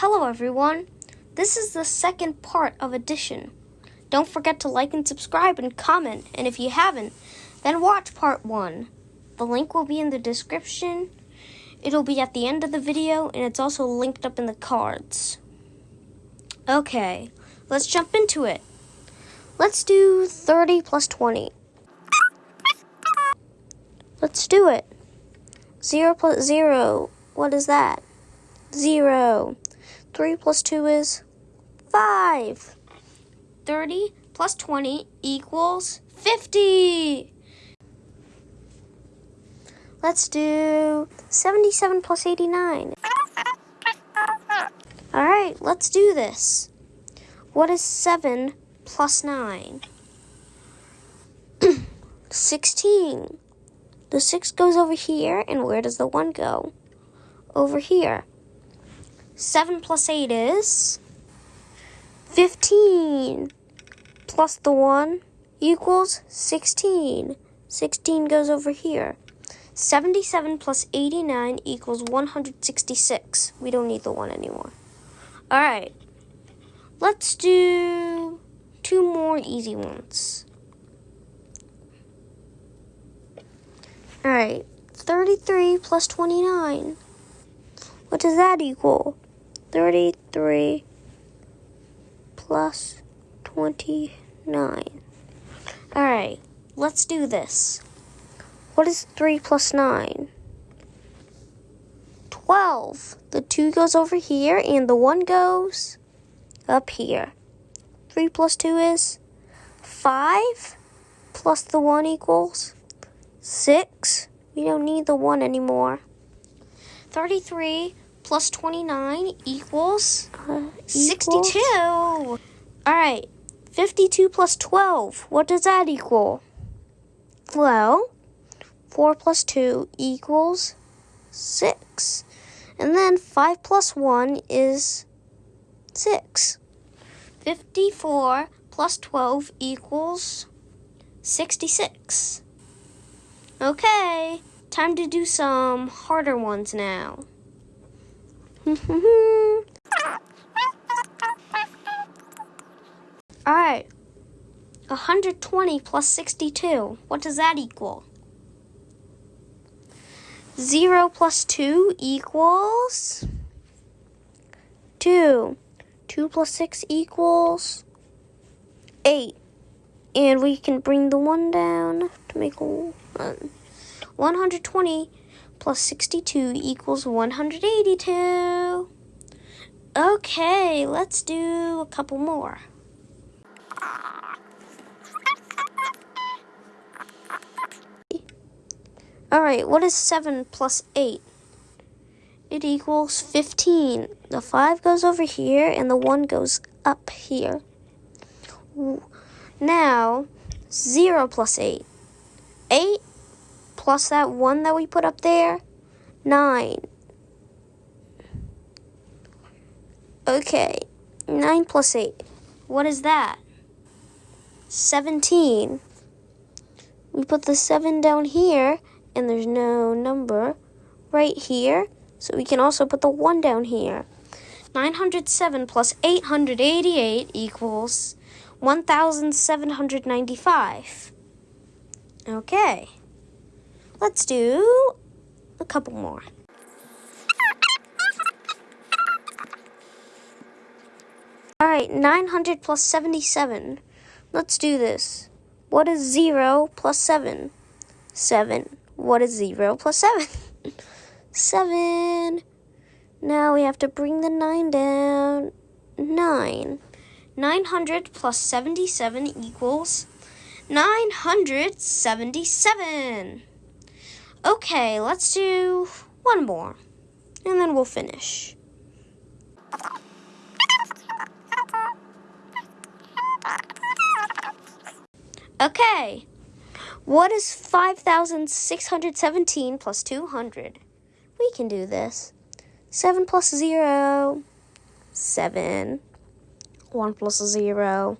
Hello everyone. This is the second part of addition. Don't forget to like and subscribe and comment, and if you haven't, then watch part 1. The link will be in the description. It'll be at the end of the video, and it's also linked up in the cards. Okay, let's jump into it. Let's do 30 plus 20. Let's do it. 0 plus 0. What is that? 0. 3 plus 2 is 5. 30 plus 20 equals 50. Let's do 77 plus 89. All right, let's do this. What is 7 plus 9? 16. The 6 goes over here, and where does the 1 go? Over here. 7 plus 8 is 15 plus the 1 equals 16. 16 goes over here. 77 plus 89 equals 166. We don't need the 1 anymore. All right. Let's do two more easy ones. All right. 33 plus 29. What does that equal? 33 plus 29. Alright, let's do this. What is 3 plus 9? 12. The 2 goes over here and the 1 goes up here. 3 plus 2 is 5 plus the 1 equals 6. We don't need the 1 anymore. 33 plus 29 equals, uh, 62. All right, 52 plus 12, what does that equal? Well, 4 plus 2 equals 6. And then 5 plus 1 is 6. 54 plus 12 equals 66. Okay, time to do some harder ones now. Alright. 120 plus 62. What does that equal? 0 plus 2 equals 2. 2 plus 6 equals 8. And we can bring the 1 down to make a 1. 120 plus 62 equals 182. Okay, let's do a couple more. Alright, what is 7 plus 8? It equals 15. The 5 goes over here and the 1 goes up here. Now, 0 plus 8. 8 plus that 1 that we put up there, 9. Okay, 9 plus 8. What is that? 17. We put the 7 down here, and there's no number right here, so we can also put the 1 down here. 907 plus 888 equals 1,795. Okay. Let's do a couple more. All right, 900 plus 77. Let's do this. What is 0 plus 7? 7. What is 0 plus 7? 7. Now we have to bring the 9 down. 9. 900 plus 77 equals 977. Okay, let's do one more, and then we'll finish. Okay, what is 5,617 plus 200? We can do this. 7 plus 0, 7. 1 plus 0,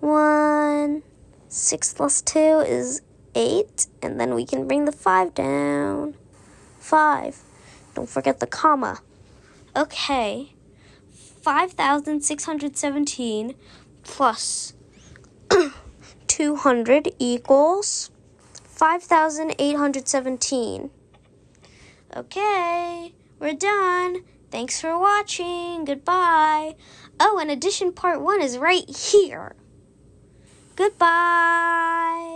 1. 6 plus 2 is 8, and then we can bring the 5 down. 5. Don't forget the comma. Okay, 5,617 plus 200 equals 5,817. Okay, we're done. Thanks for watching. Goodbye. Oh, and addition part one is right here. Goodbye.